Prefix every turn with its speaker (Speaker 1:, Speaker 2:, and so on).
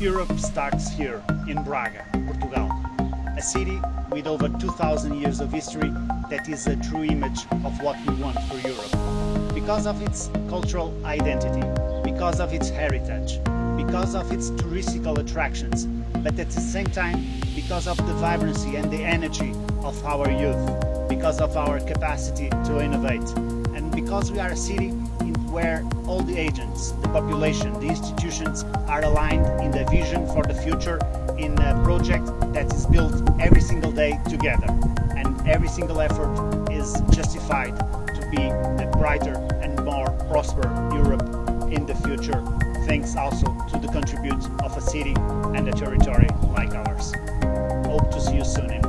Speaker 1: Europe starts here in Braga, Portugal, a city with over 2000 years of history that is a true image of what we want for Europe. Because of its cultural identity, because of its heritage, because of its touristical attractions, but at the same time because of the vibrancy and the energy of our youth, because of our capacity to innovate, and because we are a city where all the agents, the population, the institutions are aligned in the vision for the future in a project that is built every single day together and every single effort is justified to be a brighter and more prosperous Europe in the future thanks also to the contribute of a city and a territory like ours. Hope to see you soon in